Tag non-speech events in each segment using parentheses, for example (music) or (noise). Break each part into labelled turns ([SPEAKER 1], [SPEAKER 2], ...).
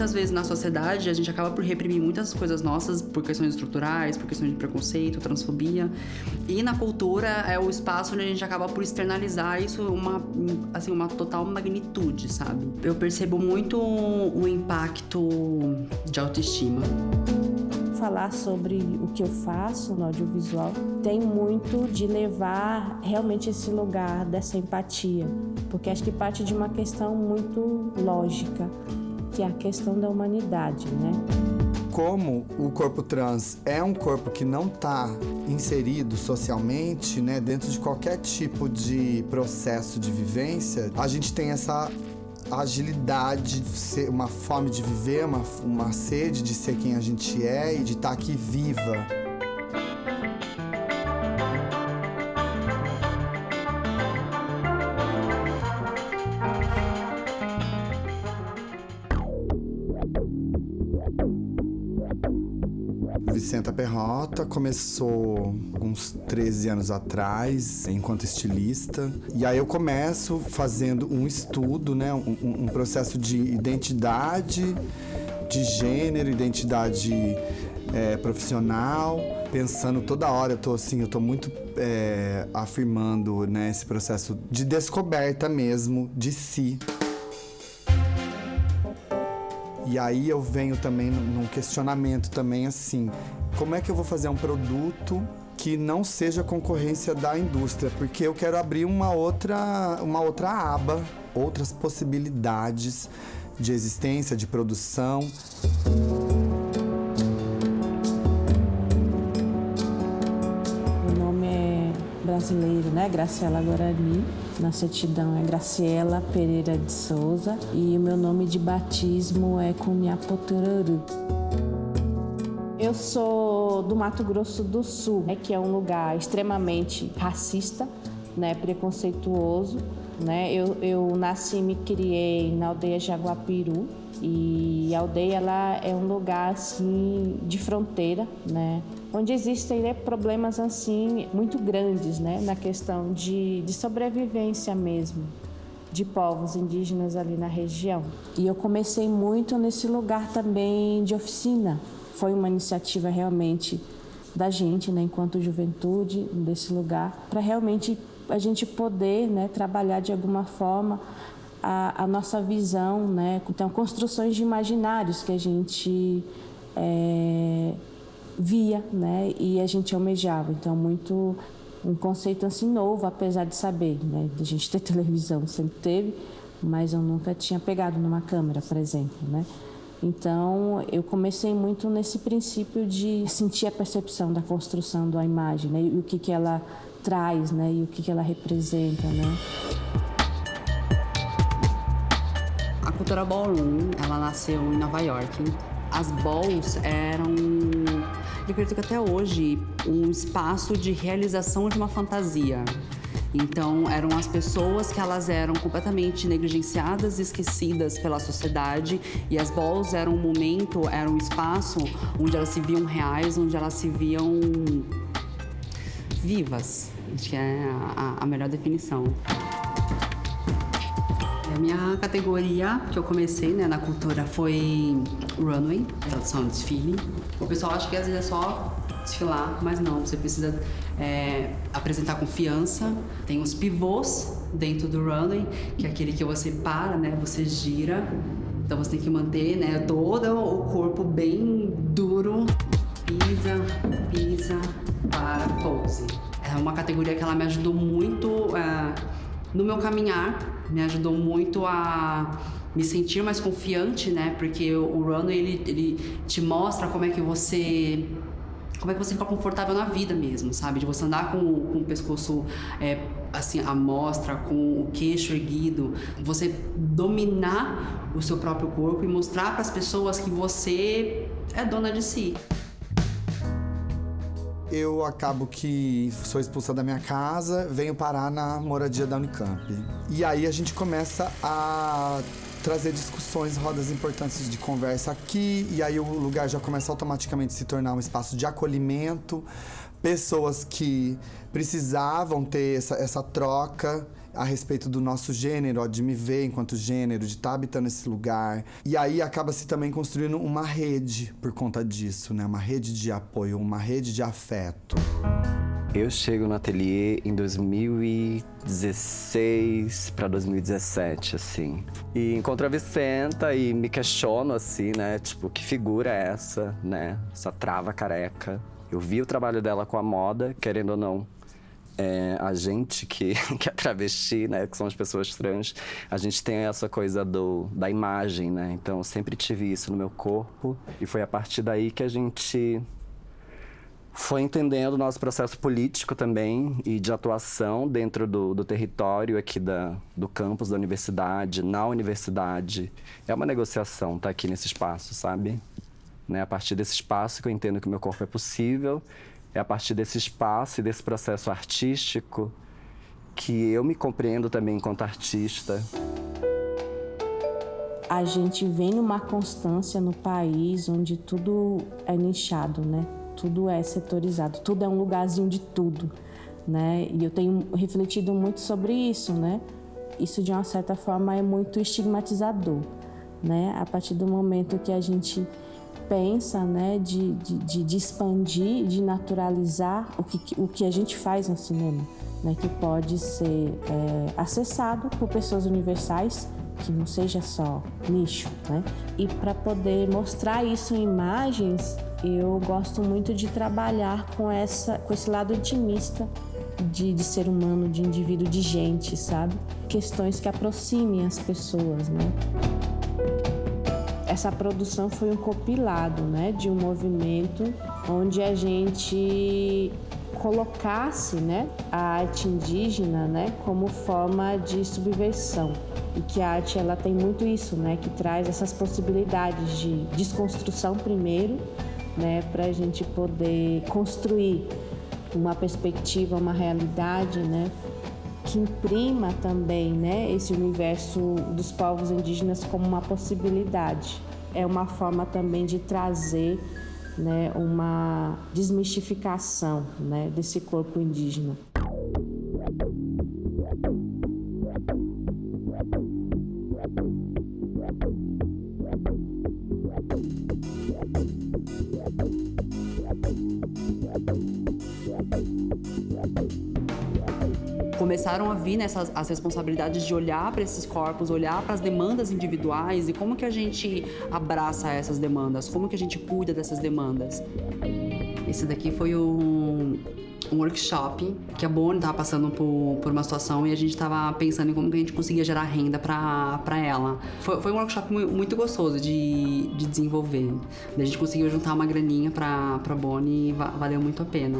[SPEAKER 1] muitas vezes na sociedade a gente acaba por reprimir muitas coisas nossas por questões estruturais, por questões de preconceito, transfobia. E na cultura é o espaço onde a gente acaba por externalizar isso uma assim uma total magnitude, sabe? Eu percebo muito o impacto de autoestima
[SPEAKER 2] falar sobre o que eu faço no audiovisual tem muito de levar realmente esse lugar dessa empatia, porque acho que parte de uma questão muito lógica, que é a questão da humanidade, né?
[SPEAKER 3] Como o corpo trans é um corpo que não está inserido socialmente, né, dentro de qualquer tipo de processo de vivência, a gente tem essa agilidade, uma fome de viver, uma, uma sede de ser quem a gente é e de estar tá aqui viva. Vicenta Perrota começou uns 13 anos atrás, enquanto estilista. E aí eu começo fazendo um estudo, né, um, um processo de identidade, de gênero, identidade é, profissional, pensando toda hora, eu tô assim, eu tô muito é, afirmando né, esse processo de descoberta mesmo de si. E aí eu venho também num questionamento também assim, como é que eu vou fazer um produto que não seja concorrência da indústria, porque eu quero abrir uma outra, uma outra aba, outras possibilidades de existência, de produção.
[SPEAKER 2] brasileiro, né? Graciela Guarani. Na certidão é Graciela Pereira de Souza e o meu nome de batismo é Cunhapotururu. Eu sou do Mato Grosso do Sul, né, que é um lugar extremamente racista, né, preconceituoso. Né? Eu, eu nasci e me criei na aldeia Jaguapiru e a aldeia ela é um lugar assim de fronteira, né? onde existem né, problemas assim muito grandes né, na questão de, de sobrevivência mesmo de povos indígenas ali na região. E eu comecei muito nesse lugar também de oficina. Foi uma iniciativa realmente da gente, né, enquanto juventude, desse lugar, para realmente a gente poder né, trabalhar de alguma forma a, a, nossa visão, né? Então, construções de imaginários que a gente é, via, né? E a gente almejava. Então, muito um conceito assim novo, apesar de saber, né? A gente ter (laughs) televisão sempre teve, mas eu nunca tinha pegado numa câmera, por exemplo, né? Então, eu comecei muito nesse princípio de sentir a percepção da construção da imagem, né? E o que que ela traz, né? E o que que ela representa, né?
[SPEAKER 1] A cultura ballroom, ela nasceu em Nova York. As balls eram eu acredito que até hoje, um espaço de realização de uma fantasia. Então, eram as pessoas que elas eram completamente negligenciadas e esquecidas pela sociedade e as balls eram um momento, era um espaço onde elas se viam reais, onde elas se viam vivas. Acho que é a, a melhor definição. A minha categoria que eu comecei né, na cultura foi runway, tradução desfile. O pessoal acha que às vezes é só desfilar, mas não, você precisa é, apresentar confiança. Tem os pivôs dentro do runway, que é aquele que você para, né, você gira. Então você tem que manter né, todo o corpo bem duro. Pisa, pisa, para, pose. É uma categoria que ela me ajudou muito é, no meu caminhar, me ajudou muito a me sentir mais confiante, né? Porque o runway ele, ele te mostra como é que você como é que você fica confortável na vida mesmo, sabe? De você andar com, com o pescoço é, assim, à mostra, com o queixo erguido, você dominar o seu próprio corpo e mostrar para as pessoas que você é dona de si
[SPEAKER 3] eu acabo que sou expulsa da minha casa, venho parar na moradia da Unicamp. E aí a gente começa a trazer discussões, rodas importantes de conversa aqui, e aí o lugar já começa automaticamente a se tornar um espaço de acolhimento, pessoas que precisavam ter essa, essa troca a respeito do nosso gênero, ó, de me ver enquanto gênero, de estar tá habitando esse lugar. E aí acaba-se também construindo uma rede por conta disso, né? Uma rede de apoio, uma rede de afeto.
[SPEAKER 4] Eu chego no ateliê em 2016 para 2017, assim. E encontro a Vicenta e me questiono, assim, né? Tipo, que figura é essa, né? Essa trava careca. Eu vi o trabalho dela com a moda, querendo ou não. É, a gente que, (laughs) que é travesti, né, que são as pessoas trans, a gente tem essa coisa do, da imagem, né? Então, eu sempre tive isso no meu corpo. E foi a partir daí que a gente foi entendendo o nosso processo político também e de atuação dentro do, do território aqui da, do campus da universidade, na universidade. É uma negociação estar tá aqui nesse espaço, sabe? Né? A partir desse espaço que eu entendo que o meu corpo é possível, é a partir desse espaço e desse processo artístico que eu me compreendo também enquanto artista.
[SPEAKER 2] A gente vem numa constância no país onde tudo é nichado, né? Tudo é setorizado, tudo é um lugarzinho de tudo, né? E eu tenho refletido muito sobre isso, né? Isso de uma certa forma é muito estigmatizador, né? A partir do momento que a gente pensa, né, de, de, de expandir, de naturalizar o que, o que a gente faz no cinema, né? Que pode ser é, acessado por pessoas universais que não seja só nicho, né? E para poder mostrar isso em imagens, eu gosto muito de trabalhar com essa, com esse lado intimista de, de ser humano, de indivíduo, de gente, sabe? Questões que aproximem as pessoas, né? Essa produção foi um compilado, né, de um movimento onde a gente colocasse né, a arte indígena né, como forma de subversão e que a arte ela tem muito isso, né, que traz essas possibilidades de desconstrução primeiro, né, para a gente poder construir uma perspectiva, uma realidade, né, que imprima também, né, esse universo dos povos indígenas como uma possibilidade. É uma forma também de trazer né, uma desmistificação né, desse corpo indígena.
[SPEAKER 1] Começaram a vir nessas as responsabilidades de olhar para esses corpos, olhar para as demandas individuais e como que a gente abraça essas demandas, como que a gente cuida dessas demandas. Esse daqui foi um, um workshop que a Bonnie estava passando por, por, uma situação e a gente estava pensando em como que a gente conseguia gerar renda para ela. Foi, foi, um workshop muito gostoso de, de desenvolver. A gente conseguiu juntar uma graninha para a Bonnie e valeu muito a pena.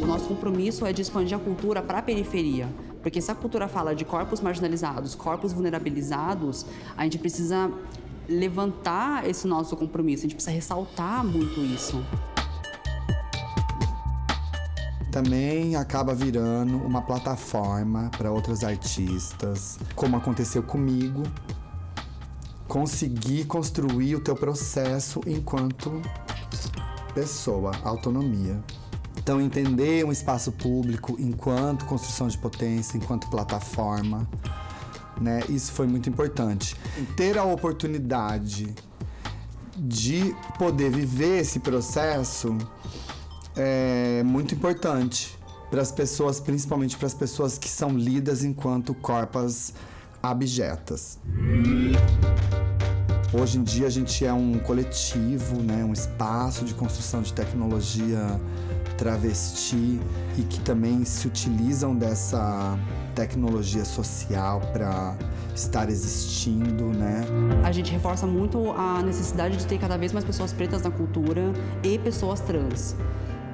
[SPEAKER 1] O nosso compromisso é de expandir a cultura para a periferia. Porque se a cultura fala de corpos marginalizados, corpos vulnerabilizados, a gente precisa levantar esse nosso compromisso, a gente precisa ressaltar muito isso.
[SPEAKER 3] Também acaba virando uma plataforma para outros artistas, como aconteceu comigo, conseguir construir o teu processo enquanto pessoa, autonomia. Então, entender um espaço público enquanto construção de potência, enquanto plataforma, né? Isso foi muito importante. Ter a oportunidade de poder viver esse processo é muito importante para as pessoas, principalmente para as pessoas que são lidas enquanto corpas abjetas. Hoje em dia a gente é um coletivo, né, um espaço de construção de tecnologia travesti e que também se utilizam dessa tecnologia social para estar existindo, né?
[SPEAKER 1] A gente reforça muito a necessidade de ter cada vez mais pessoas pretas na cultura e pessoas trans.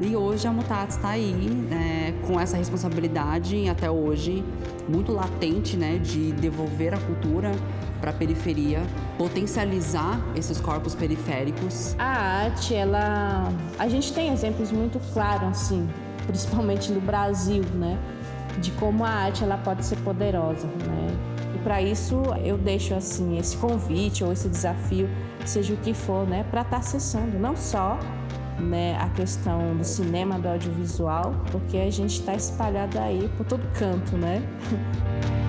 [SPEAKER 1] E hoje a Mutatis está aí né, com essa responsabilidade até hoje muito latente, né, de devolver a cultura para a periferia, potencializar esses corpos periféricos.
[SPEAKER 2] A arte, ela, a gente tem exemplos muito claros assim, principalmente no Brasil, né, de como a arte ela pode ser poderosa, né? E para isso eu deixo assim esse convite ou esse desafio, seja o que for, né, para estar tá acessando não só né, a questão do cinema, do audiovisual, porque a gente está espalhado aí por todo canto, né? (laughs)